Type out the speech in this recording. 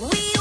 We